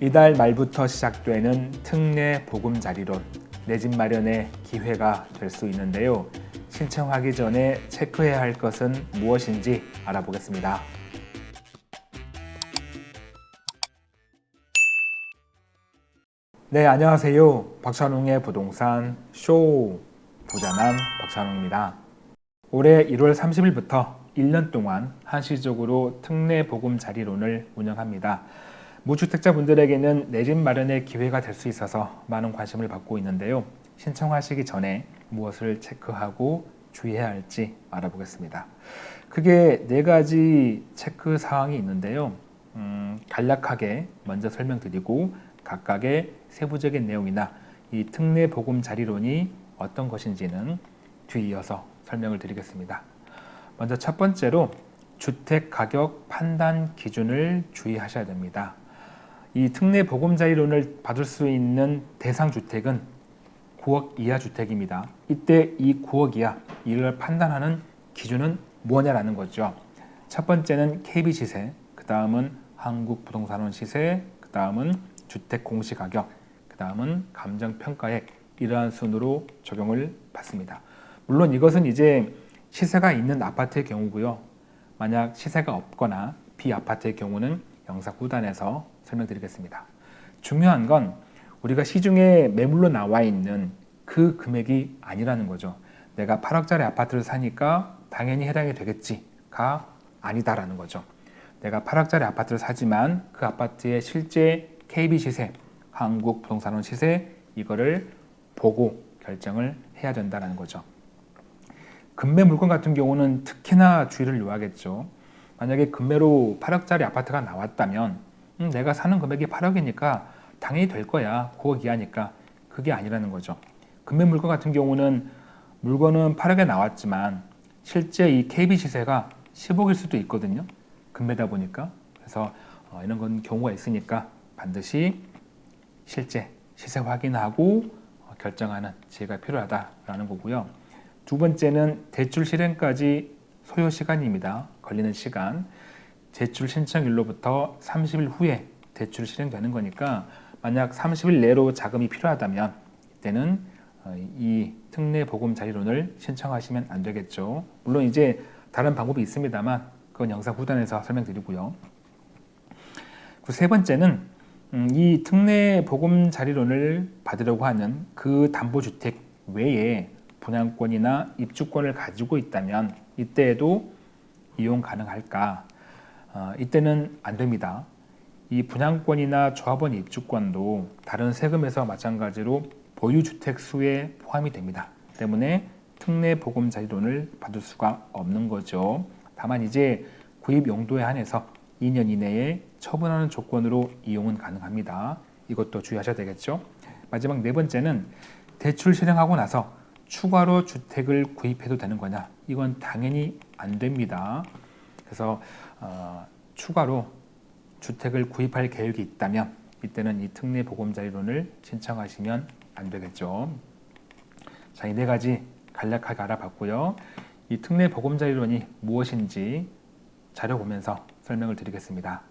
이달 말부터 시작되는 특례 보금자리론 내 집 마련의 기회가 될 수 있는데요. 신청하기 전에 체크해야 할 것은 무엇인지 알아보겠습니다. 네, 안녕하세요. 박찬웅의 부동산 쇼 부자남 박찬웅입니다. 올해 1월 30일부터 1년 동안 한시적으로 특례 보금자리론을 운영합니다. 무주택자분들에게는 내 집 마련의 기회가 될 수 있어서 많은 관심을 받고 있는데요. 신청하시기 전에 무엇을 체크하고 주의해야 할지 알아보겠습니다. 크게 네 가지 체크 사항이 있는데요. 음, 간략하게 먼저 설명드리고 각각의 세부적인 내용이나 이 특례 보금 자리론이 어떤 것인지는 뒤이어서 설명을 드리겠습니다. 먼저 첫 번째로 주택 가격 판단 기준을 주의하셔야 됩니다. 이 특례 보금자리론을 받을 수 있는 대상 주택은 9억 이하 주택입니다. 이때 이 9억 이하 이를 판단하는 기준은 뭐냐라는 거죠. 첫 번째는 KB 시세, 그 다음은 한국부동산원 시세, 그 다음은 주택 공시가격, 그 다음은 감정평가액 이러한 순으로 적용을 받습니다. 물론 이것은 이제 시세가 있는 아파트의 경우고요. 만약 시세가 없거나 비아파트의 경우는 영상 후단에서 설명드리겠습니다. 중요한 건 우리가 시중에 매물로 나와 있는 그 금액이 아니라는 거죠. 내가 8억짜리 아파트를 사니까 당연히 해당이 되겠지가 아니다라는 거죠. 내가 8억짜리 아파트를 사지만 그 아파트의 실제 KB 시세, 한국 부동산원 시세 이거를 보고 결정을 해야 된다는 거죠. 금매 물건 같은 경우는 특히나 주의를 요하겠죠. 만약에 금매로 8억짜리 아파트가 나왔다면 음, 내가 사는 금액이 8억이니까 당연히 될 거야. 9억 이하니까. 그게 아니라는 거죠. 금매 물건 같은 경우는 물건은 8억에 나왔지만 실제 이 KB 시세가 10억일 수도 있거든요. 금매다 보니까. 그래서 어, 이런 건 경우가 있으니까 반드시 실제 시세 확인하고 어, 결정하는 지혜가 필요하다라는 거고요. 두 번째는 대출 실행까지 소요 시간입니다. 걸리는 시간. 제출 신청일로부터 30일 후에 대출 실행되는 거니까 만약 30일 내로 자금이 필요하다면 이때는 어, 이 특례 보금 자리론을 신청하시면 안 되겠죠. 물론 이제 다른 방법이 있습니다만 그건 영상 후단에서 설명드리고요. 그 세 번째는 음, 이 특례 보금 자리론을 받으려고 하는 그 담보주택 외에 분양권이나 입주권을 가지고 있다면 이때에도 이용 가능할까 어, 이때는 안 됩니다. 이 분양권이나 조합원 입주권도 다른 세금에서 마찬가지로 보유주택 수에 포함이 됩니다. 때문에 특례 보금 자리론을 받을 수가 없는 거죠. 다만 이제 구입 용도에 한해서 2년 이내에 처분하는 조건으로 이용은 가능합니다. 이것도 주의하셔야 되겠죠. 마지막 네 번째는 대출 실행하고 나서 추가로 주택을 구입해도 되는 거냐? 이건 당연히 안 됩니다. 그래서 어, 추가로 주택을 구입할 계획이 있다면 이때는 이 특례 보금자리론을 신청하시면 안 되겠죠. 자, 이 네 가지 간략하게 알아봤고요. 이 특례 보금자리론이 무엇인지 자료 보면서 설명을 드리겠습니다.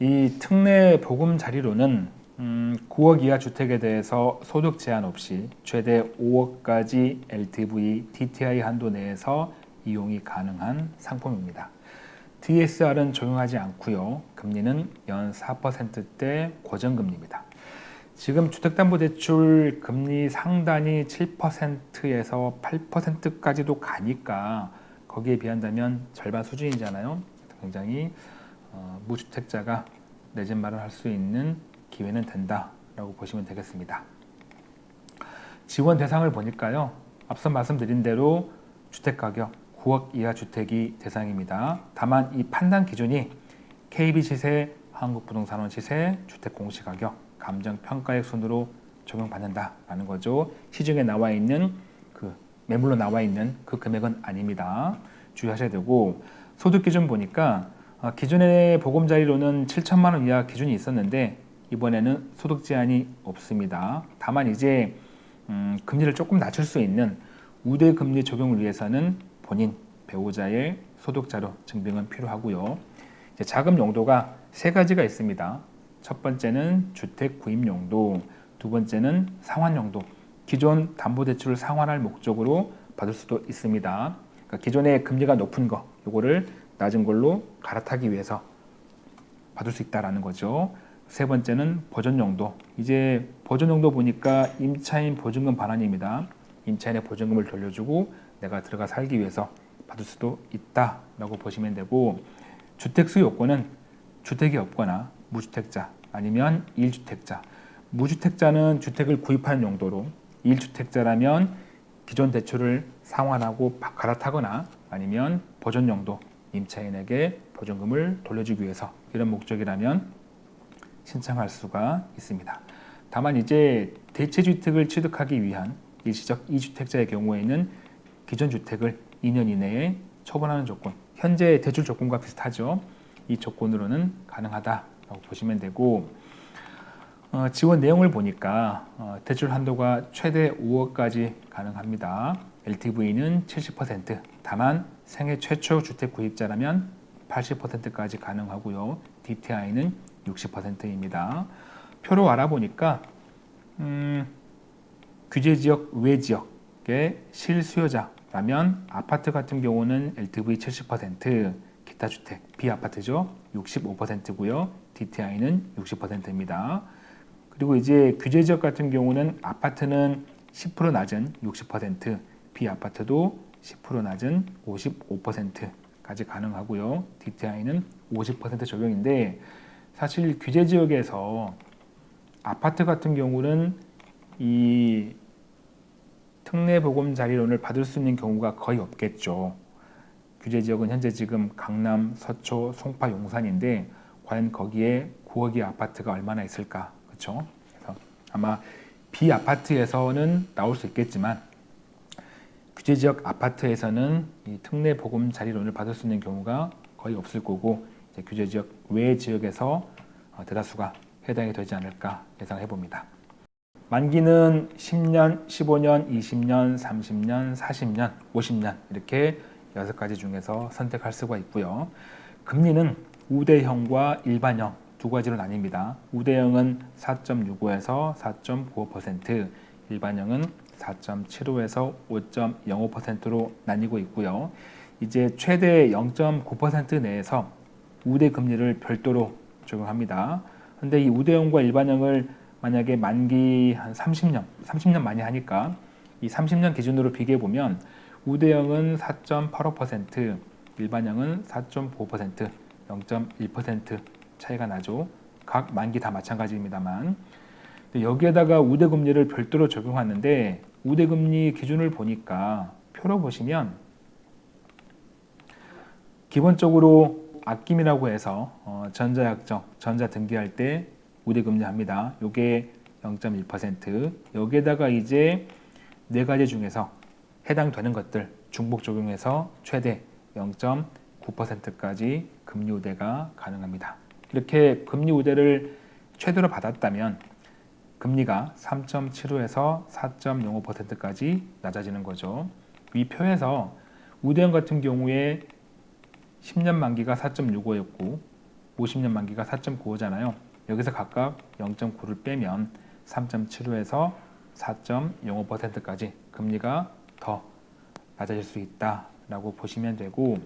이 특례 보금자리론은 음, 9억 이하 주택에 대해서 소득 제한 없이 최대 5억까지 LTV, DTI 한도 내에서 이용이 가능한 상품입니다. DSR은 적용하지 않고요. 금리는 연 4%대 고정금리입니다. 지금 주택담보대출 금리 상단이 7%에서 8%까지도 가니까 거기에 비한다면 절반 수준이잖아요. 굉장히 어, 무주택자가 내 집 마련할 수 있는 기회는 된다라고 보시면 되겠습니다. 지원 대상을 보니까요. 앞서 말씀드린 대로 주택가격 9억 이하 주택이 대상입니다. 다만 이 판단 기준이 KB 시세, 한국부동산원 시세, 주택 공시가격, 감정평가액 순으로 적용받는다라는 거죠. 시중에 나와 있는 그 매물로 나와 있는 그 금액은 아닙니다. 주의하셔야 되고 소득 기준 보니까 어, 기존의 보금자리로는 7천만 원 이하 기준이 있었는데 이번에는 소득 제한이 없습니다. 다만 이제 음, 금리를 조금 낮출 수 있는 우대 금리 적용을 위해서는 본인 배우자의 소득자료 증빙은 필요하고요. 자금 용도가 세 가지가 있습니다. 첫 번째는 주택 구입 용도, 두 번째는 상환 용도. 기존 담보대출을 상환할 목적으로 받을 수도 있습니다. 그러니까 기존에 금리가 높은 거, 요거를 낮은 걸로 갈아타기 위해서 받을 수 있다라는 거죠. 세 번째는 보존 용도. 이제 보존 용도 보니까 임차인 보증금 반환입니다. 임차인의 보증금을 돌려주고 내가 들어가 살기 위해서 받을 수도 있다라고 보시면 되고 주택수 요건은 주택이 없거나 무주택자 아니면 1주택자 무주택자는 주택을 구입하는 용도로 1주택자라면 기존 대출을 상환하고 갈아타거나 아니면 보존 용도 임차인에게 보증금을 돌려주기 위해서 이런 목적이라면 신청할 수가 있습니다. 다만 이제 대체주택을 취득하기 위한 일시적 2주택자의 경우에는 기존 주택을 2년 이내에 처분하는 조건, 현재 대출 조건과 비슷하죠. 이 조건으로는 가능하다라고 보시면 되고 어, 지원 내용을 보니까 어, 대출 한도가 최대 5억까지 가능합니다. LTV는 70%, 다만 생애 최초 주택 구입자라면 80%까지 가능하고요. DTI는 60%입니다. 표로 알아보니까 음, 규제 지역 외 지역의 실수요자 라면 아파트 같은 경우는 LTV 70%, 기타 주택 비아파트죠 65%고요. DTI는 60%입니다. 그리고 이제 규제 지역 같은 경우는 아파트는 10% 낮은 60%, 비아파트도 10% 낮은 55%까지 가능하고요. DTI는 50% 적용인데 사실 규제 지역에서 아파트 같은 경우는 이 특례 보금 자리론을 받을 수 있는 경우가 거의 없겠죠. 규제 지역은 현재 지금 강남, 서초, 송파, 용산인데 과연 거기에 9억의 아파트가 얼마나 있을까? 그렇죠? 아마 비아파트에서는 나올 수 있겠지만 규제 지역 아파트에서는 이 특례 보금 자리론을 받을 수 있는 경우가 거의 없을 거고 규제 지역 외 지역에서 어, 대다수가 해당이 되지 않을까 예상해 봅니다. 만기는 10년, 15년, 20년, 30년, 40년, 50년 이렇게 여섯 가지 중에서 선택할 수가 있고요. 금리는 우대형과 일반형 두 가지로 나뉩니다. 우대형은 4.65에서 4.95%, 일반형은 4.75에서 5.05%로 나뉘고 있고요. 이제 최대 0.9% 내에서 우대 금리를 별도로 적용합니다. 근데 이 우대형과 일반형을 만약에 만기 한 30년, 30년 많이 하니까 이 30년 기준으로 비교해 보면 우대형은 4.85%, 일반형은 4.5%, 0.1% 차이가 나죠. 각 만기 다 마찬가지입니다만 여기에다가 우대금리를 별도로 적용하는데 우대금리 기준을 보니까 표로 보시면 기본적으로 아낌이라고 해서 어, 전자약정, 전자 등기할 때 우대금리 합니다. 요게 0.1% 여기에다가 이제 네 가지 중에서 해당되는 것들 중복 적용해서 최대 0.9%까지 금리 우대가 가능합니다. 이렇게 금리 우대를 최대로 받았다면 금리가 3.75에서 4.05%까지 낮아지는 거죠. 이 표에서 우대형 같은 경우에 10년 만기가 4.65였고 50년 만기가 4.95잖아요. 여기서 각각 0.9를 빼면 3.75에서 4.05%까지 금리가 더 낮아질 수 있다라고 보시면 되고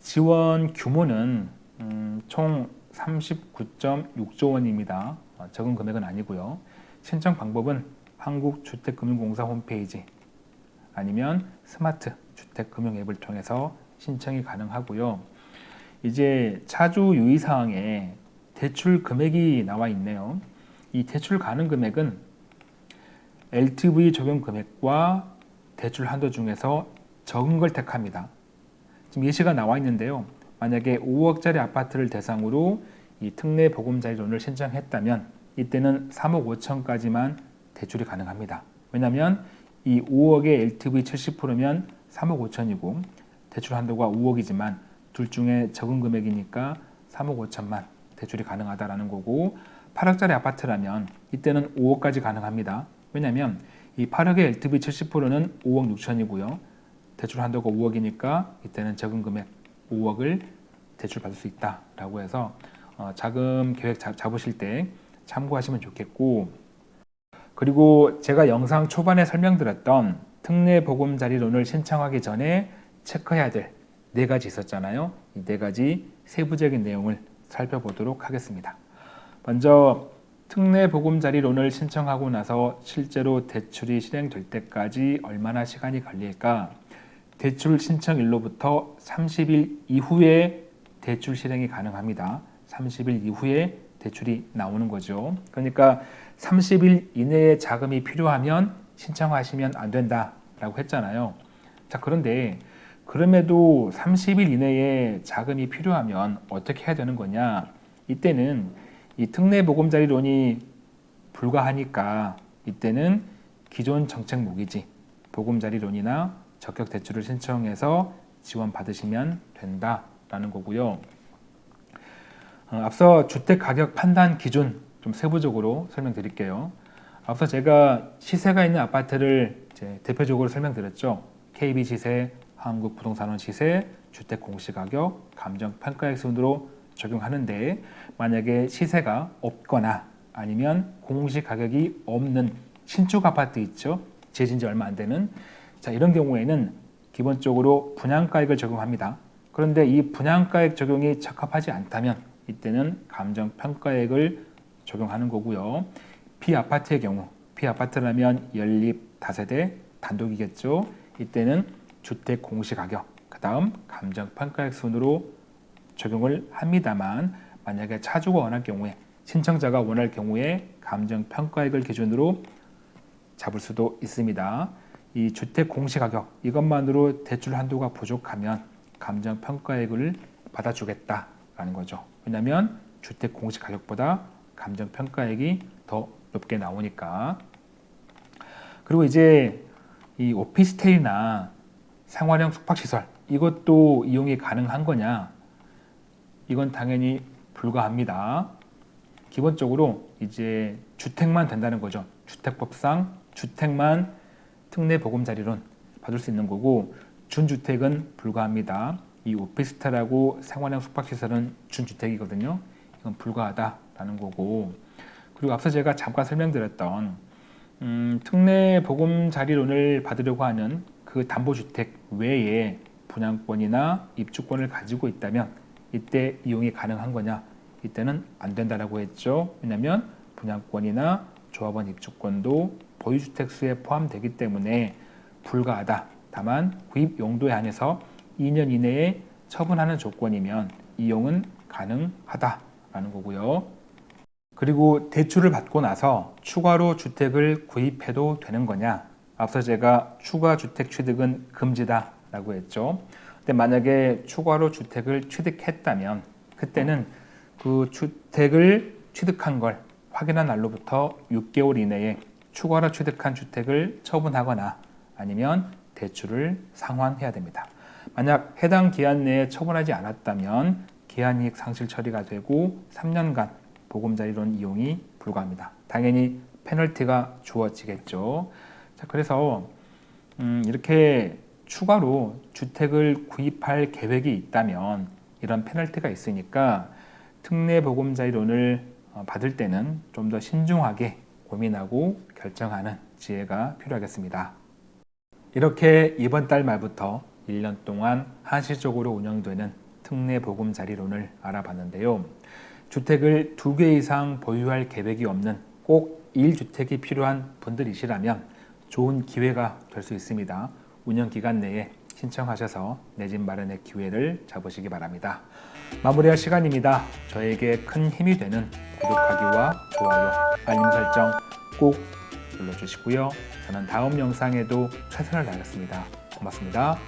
지원 규모는 음, 총 39.6조 원입니다. 어, 적은 금액은 아니고요. 신청 방법은 한국주택금융공사 홈페이지 아니면 스마트 주택금융 앱을 통해서 신청이 가능하고요. 이제 차주 유의사항에 대출 금액이 나와 있네요. 이 대출 가능 금액은 LTV 적용 금액과 대출 한도 중에서 적은 걸 택합니다. 지금 예시가 나와 있는데요. 만약에 5억짜리 아파트를 대상으로 이 특례 보금자리 론을 신청했다면 이때는 3억 5천까지만 대출이 가능합니다. 왜냐하면 이 5억의 LTV 70%면 3억 5천이고 대출 한도가 5억이지만 둘 중에 적은 금액이니까 3억 5천만 대출이 가능하다라는 거고 8억짜리 아파트라면 이때는 5억까지 가능합니다. 왜냐하면 이 8억의 LTV 70%는 5억 6천이고요. 대출 한도가 5억이니까 이때는 적은 금액 5억을 대출받을 수 있다라고 해서 어, 자금 계획 잡, 잡으실 때 참고하시면 좋겠고 그리고 제가 영상 초반에 설명드렸던 특례 보금자리론을 신청하기 전에 체크해야 될 네 가지 있었잖아요. 이 네 가지 세부적인 내용을 살펴보도록 하겠습니다. 먼저 특례 보금자리론을 신청하고 나서 실제로 대출이 실행될 때까지 얼마나 시간이 걸릴까? 대출 신청일로부터 30일 이후에 대출 실행이 가능합니다. 30일 이후에 대출이 나오는 거죠. 그러니까 30일 이내에 자금이 필요하면 신청하시면 안 된다라고 했잖아요. 자, 그런데 그럼에도 30일 이내에 자금이 필요하면 어떻게 해야 되는 거냐? 이때는 이 특례 보금자리론이 불가하니까 이때는 기존 정책 모기지 보금자리론이나 적격 대출을 신청해서 지원 받으시면 된다라는 거고요. 어, 앞서 주택 가격 판단 기준 좀 세부적으로 설명드릴게요. 앞서 제가 시세가 있는 아파트를 대표적으로 설명드렸죠. KB 시세, 한국 부동산원 시세, 주택 공시가격, 감정평가액 순으로 적용하는데 만약에 시세가 없거나 아니면 공시가격이 없는 신축 아파트 있죠. 재진 지 얼마 안 되는 자 이런 경우에는 기본적으로 분양가액을 적용합니다. 그런데 이 분양가액 적용이 적합하지 않다면 이때는 감정평가액을 적용하는 거고요. 피아파트의 경우 피아파트라면 연립 다세대 단독이겠죠. 이때는 주택 공시가격 그 다음 감정평가액 순으로 적용을 합니다만 만약에 차주가 원할 경우에 신청자가 원할 경우에 감정평가액을 기준으로 잡을 수도 있습니다. 이 주택 공시가격 이것만으로 대출 한도가 부족하면 감정평가액을 받아주겠다라는 거죠. 왜냐하면 주택 공시가격보다 감정평가액이 더 높게 나오니까 그리고 이제 이 오피스텔이나 생활형 숙박시설 이것도 이용이 가능한 거냐? 이건 당연히 불가합니다. 기본적으로 이제 주택만 된다는 거죠. 주택법상 주택만 특례 보금자리론 받을 수 있는 거고 준주택은 불가합니다. 이 오피스텔하고 생활형 숙박시설은 준주택이거든요. 이건 불가하다라는 거고. 그리고 앞서 제가 잠깐 설명드렸던 음, 특례 보금자리론을 받으려고 하는 그 담보주택 외에 분양권이나 입주권을 가지고 있다면 이때 이용이 가능한 거냐? 이때는 안 된다라고 했죠. 왜냐하면 분양권이나 조합원 입주권도 보유주택 수에 포함되기 때문에 불가하다. 다만 구입 용도에 한해서 2년 이내에 처분하는 조건이면 이용은 가능하다라는 거고요. 그리고 대출을 받고 나서 추가로 주택을 구입해도 되는 거냐 앞서 제가 추가 주택 취득은 금지다 라고 했죠. 근데 만약에 추가로 주택을 취득했다면 그때는 그 주택을 취득한 걸 확인한 날로부터 6개월 이내에 추가로 취득한 주택을 처분하거나 아니면 대출을 상환해야 됩니다. 만약 해당 기한 내에 처분하지 않았다면 기한이익 상실 처리가 되고 3년간 보금자리론 이용이 불가합니다. 당연히 페널티가 주어지겠죠 자, 그래서 음, 이렇게 추가로 주택을 구입할 계획이 있다면 이런 페널티가 있으니까 특례 보금자리론을 어, 받을 때는 좀 더 신중하게 고민하고 결정하는 지혜가 필요하겠습니다. 이렇게 이번 달 말부터 1년 동안 한시적으로 운영되는 특례 보금자리론을 알아봤는데요. 주택을 두 개 이상 보유할 계획이 없는 꼭 1주택이 필요한 분들이시라면 좋은 기회가 될 수 있습니다. 운영 기간 내에 신청하셔서 내 집 마련의 기회를 잡으시기 바랍니다. 마무리할 시간입니다. 저에게 큰 힘이 되는 구독하기와 좋아요, 알림 설정 꼭 눌러주시고요. 저는 다음 영상에도 최선을 다하겠습니다. 고맙습니다.